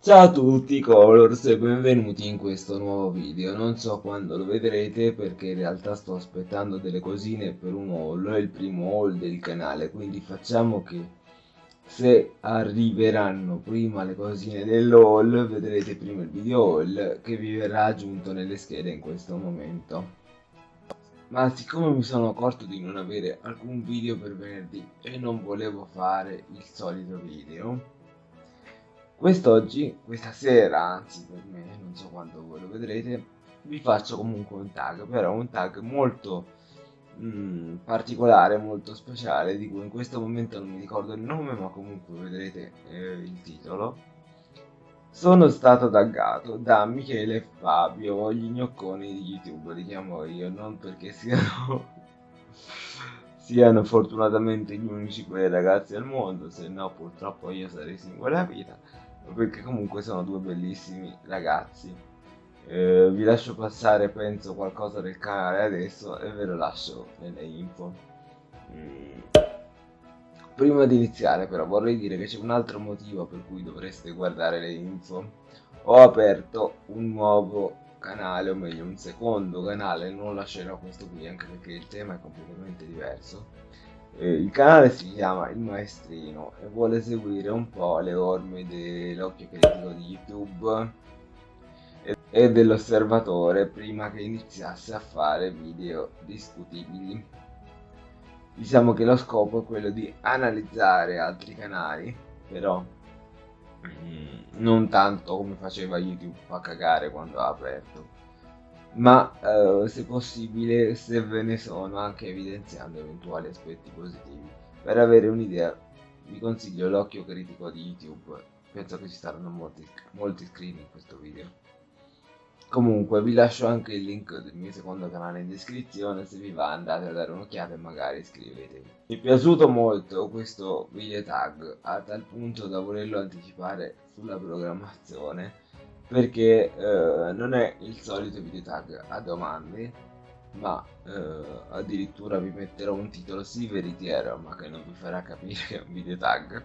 Ciao a tutti Colors e benvenuti in questo nuovo video, non so quando lo vedrete perché in realtà sto aspettando delle cosine per un haul, è il primo haul del canale, quindi facciamo che se arriveranno prima le cosine dell'haul vedrete prima il video haul che vi verrà aggiunto nelle schede in questo momento. Ma siccome mi sono accorto di non avere alcun video per venerdì e non volevo fare il solito video, Quest'oggi, questa sera, anzi per me, non so quando voi lo vedrete, vi faccio comunque un tag, però un tag molto mh, mm, particolare, molto speciale, di cui in questo momento non mi ricordo il nome, ma comunque vedrete eh, il titolo. Sono stato taggato da Michele e Fabio, gli gnocconi di YouTube, li chiamo io, non perché siano siano fortunatamente gli unici quei ragazzi al mondo, se no purtroppo io sarei singola vita perché comunque sono due bellissimi ragazzi. Eh, vi lascio passare penso qualcosa del canale adesso e ve lo lascio nelle info. Mm. Prima di iniziare però vorrei dire che c'è un altro motivo per cui dovreste guardare le info. Ho aperto un nuovo canale, o meglio un secondo canale, non lascerò questo qui anche perché il tema è completamente diverso il canale si chiama Il Maestrino e vuole seguire un po' le orme dell'occhio critico di YouTube e dell'osservatore prima che iniziasse a fare video discutibili. Diciamo che lo scopo è quello di analizzare altri canali, però mm, non tanto come faceva YouTube a cagare quando ha aperto ma eh, se possibile se ve ne sono anche evidenziando eventuali aspetti positivi. Per avere un'idea vi consiglio l'occhio critico di YouTube, penso che ci saranno molti, molti iscritti in questo video. Comunque vi lascio anche il link del mio secondo canale in descrizione, se vi va andate a dare un'occhiata e magari iscrivetevi. Mi è piaciuto molto questo video tag a tal punto da volerlo anticipare sulla programmazione perché eh, non è il solito video tag a domande ma eh, addirittura vi metterò un titolo sì veritiero ma che non vi farà capire che è un video tag.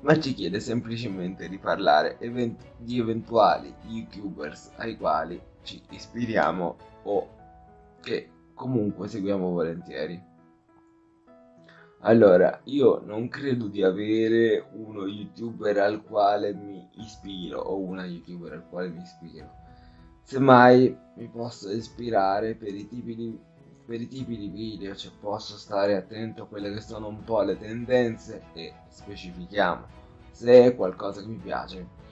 Ma ci chiede semplicemente di parlare event di eventuali youtubers ai quali ci ispiriamo o che comunque seguiamo volentieri. Allora, io non credo di avere uno youtuber al quale mi ispiro o una youtuber al quale mi ispiro. Semmai mi posso ispirare per i tipi di, per i tipi di video, cioè posso stare attento a quelle che sono un po' le tendenze e specifichiamo se è qualcosa che mi piace.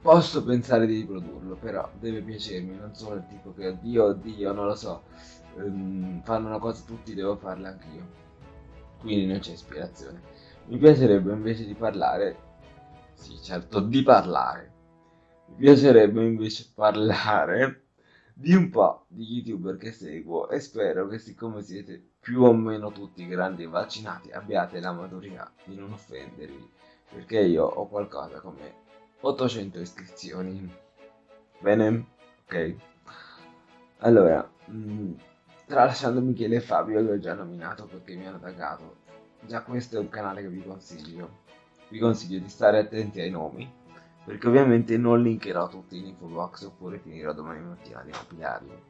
Posso pensare di riprodurlo, però deve piacermi, non sono il tipo che oddio, oddio, non lo so, um, fanno una cosa tutti, devo farla anch'io quindi non c'è ispirazione. Mi piacerebbe invece di parlare, sì certo di parlare, mi piacerebbe invece parlare di un po' di youtuber che seguo e spero che siccome siete più o meno tutti grandi e vaccinati abbiate la maturità di non offendervi perché io ho qualcosa come 800 iscrizioni. Bene? Ok. Allora mh, mm, tralasciando Michele e Fabio che ho già nominato perché mi hanno taggato già questo è un canale che vi consiglio vi consiglio di stare attenti ai nomi perché ovviamente non linkerò tutti in info box oppure finirò domani mattina di compilarli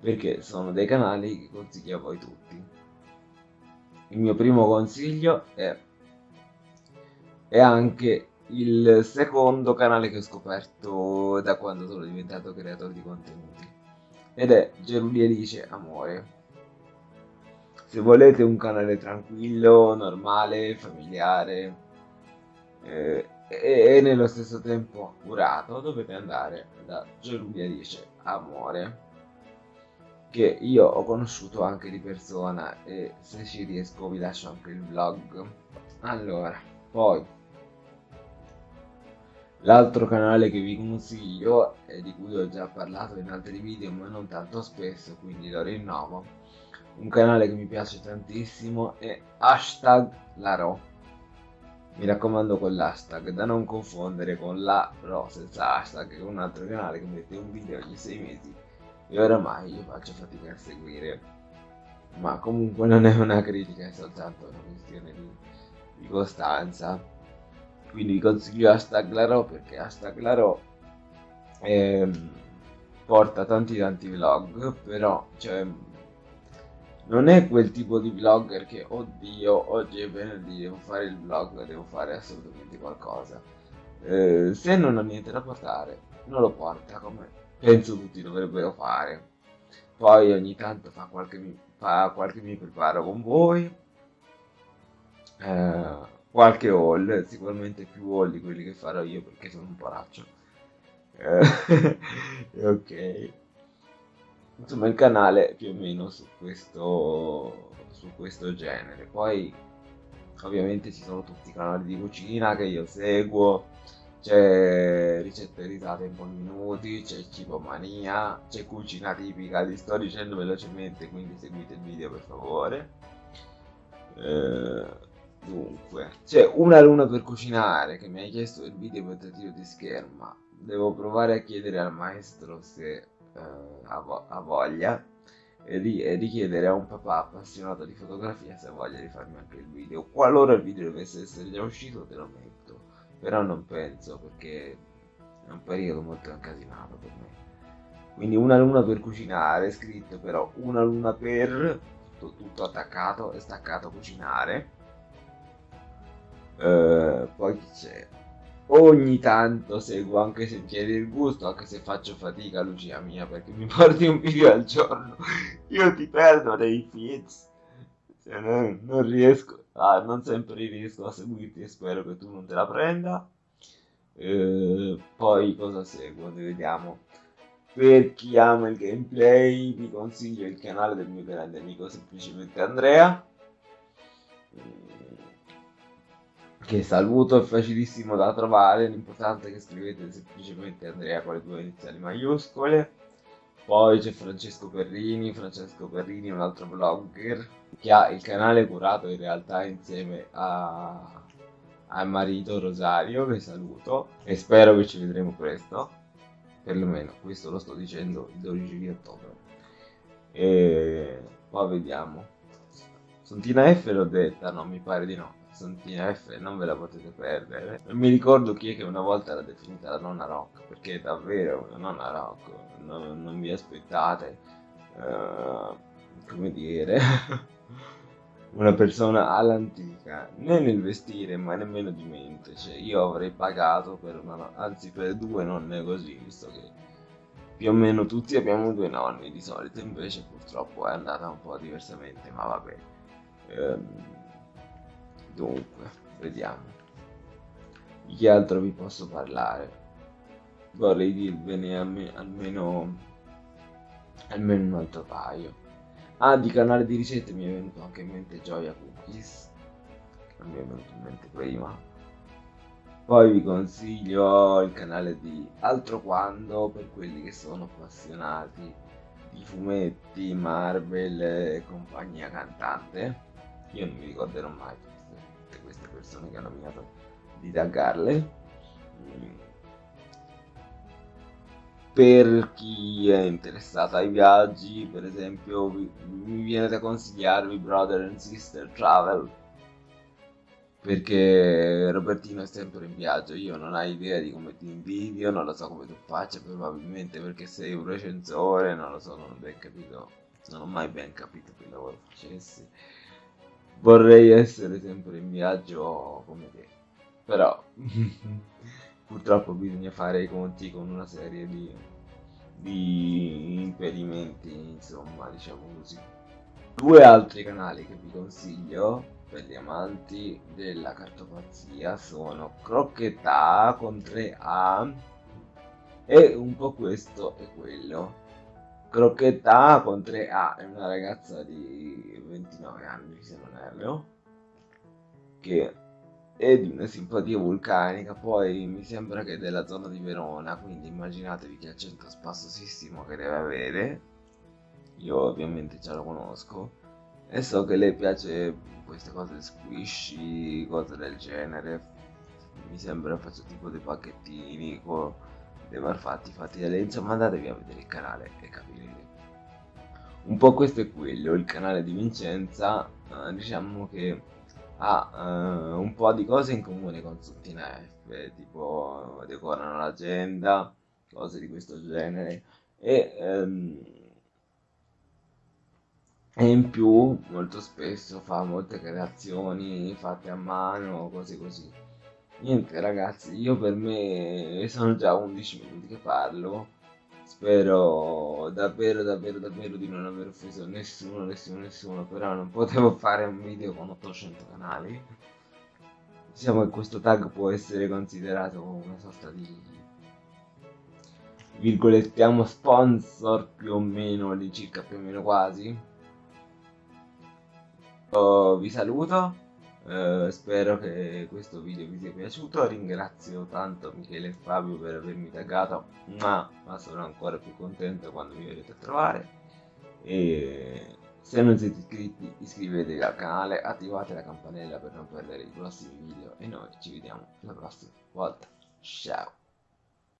perché sono dei canali che consiglio a voi tutti il mio primo consiglio è è anche il secondo canale che ho scoperto da quando sono diventato creatore di contenuti ed è Geruli Alice Amore. Se volete un canale tranquillo, normale, familiare eh, e, nello stesso tempo curato, dovete andare da Geruli Alice Amore che io ho conosciuto anche di persona e se ci riesco vi lascio anche il vlog. Allora, poi L'altro canale che vi consiglio e di cui ho già parlato in altri video ma non tanto spesso quindi lo rinnovo un canale che mi piace tantissimo è hashtag Laro mi raccomando con l'hashtag da non confondere con la ro senza hashtag è un altro canale che mette un video ogni sei mesi e oramai io faccio fatica a seguire. Ma comunque non è una critica è soltanto una questione di, di costanza. Quindi vi consiglio hashtag Laro perché hashtag Laro ehm, porta tanti tanti vlog però cioè non è quel tipo di vlogger che oddio oggi è venerdì devo fare il vlog devo fare assolutamente qualcosa eh, se non ha niente da portare non lo porta come penso tutti dovrebbero fare. Poi ogni tanto fa qualche, fa qualche mi preparo con voi. Eh, qualche haul sicuramente più haul di quelli che farò io perché sono un poraccio. Eh, ok insomma il canale più o meno su questo su questo genere. Poi ovviamente ci sono tutti i canali di cucina che io seguo. C'è ricette risate in pochi minuti c'è cibo mania c'è cucina tipica li sto dicendo velocemente quindi seguite il video per favore. Eh, dunque c'è una luna per cucinare che mi hai chiesto il video per tiro di scherma. Devo provare a chiedere al maestro se eh, ha, voglia e, ri e richiedere a un papà appassionato di fotografia se ha voglia di farmi anche il video. Qualora il video dovesse essere già uscito te lo metto, però non penso perché è un periodo molto incasinato per me. Quindi una luna per cucinare, scritto però una luna per, tutto, tutto attaccato e staccato cucinare. Uh, poi c'è ogni tanto seguo anche Sentieri del Gusto, anche se faccio fatica, Lucia mia, perché mi porti un video al giorno. Io ti perdo dei feeds. Cioè, non, non, riesco, ah, non sempre riesco a seguirti e spero che tu non te la prenda. Eh, poi cosa seguo? Vediamo. Per chi ama il gameplay vi consiglio il canale del mio grande amico semplicemente Andrea che saluto, è facilissimo da trovare, l'importante è che scrivete semplicemente Andrea con le due iniziali maiuscole. Poi c'è Francesco Perrini, Francesco Perrini è un altro blogger che ha il canale curato in realtà insieme a, a marito Rosario, che saluto e spero che ci vedremo presto, perlomeno questo lo sto dicendo il 12 di ottobre. E poi vediamo. Sontina F l'ho detta, no, mi pare di no. Santina F non ve la potete perdere. Mi ricordo chi è che una volta l'ha definita la nonna rock, perché è davvero una nonna rock, non, non vi aspettate, uh, come dire, una persona all'antica, né nel vestire ma nemmeno di mente, cioè io avrei pagato per una, anzi per due nonne così, visto che più o meno tutti abbiamo due nonni di solito, invece purtroppo è andata un po' diversamente, ma vabbè. Um, Dunque, vediamo. Di che altro vi posso parlare? Vorrei dirvene almeno, almeno un altro paio. Ah, di canale di ricette mi è venuto anche in mente Gioia Cookies, che non mi è venuto in mente prima. Poi vi consiglio il canale di Altro Quando per quelli che sono appassionati di fumetti, Marvel e compagnia cantante. Io non mi ricorderò mai queste persone che hanno nominato di taggarle. Per chi è interessato ai viaggi per esempio mi viene da consigliarvi Brother and Sister Travel perché Robertino è sempre in viaggio. Io non ho idea di come ti invidio non lo so come tu faccia probabilmente perché sei un recensore non lo so non ho ben capito non ho mai ben capito che lavoro facessi vorrei essere sempre in viaggio come te. Però purtroppo bisogna fare i conti con una serie di, di impedimenti, insomma, diciamo così. Due altri canali che vi consiglio per gli amanti della cartopazia sono Crocchetta con 3A e un po' questo e quello. Crocchetta con 3A è una ragazza di 29 anni se non erro che è di una simpatia vulcanica poi mi sembra che è della zona di Verona quindi immaginatevi che accento spassosissimo che deve avere. Io ovviamente già lo conosco. E so che lei piace queste cose squishy cose del genere. Mi sembra faccio tipo dei pacchettini con dei malfatti fatti da lei insomma andatevi a vedere il canale e capirete un po' questo è quello, il canale di Vincenza, eh, diciamo che ha eh, un po' di cose in comune con Sottina eh, tipo decorano l'agenda, cose di questo genere. E, ehm, e in più molto spesso fa molte creazioni fatte a mano, cose così. Niente ragazzi, io per me sono già 11 minuti che parlo, spero davvero davvero davvero di non aver offeso nessuno, nessuno, nessuno, però non potevo fare un video con 800 canali. Diciamo che questo tag può essere considerato una sorta di virgolettiamo sponsor più o meno, di circa più o meno quasi. Oh, vi saluto, eh, spero che questo video vi sia piaciuto, ringrazio tanto Michele e Fabio per avermi taggato, ma, ma sono ancora più contento quando mi verrete a trovare. E se non siete iscritti iscrivetevi al canale, attivate la campanella per non perdere i prossimi video e noi ci vediamo la prossima volta. Ciao!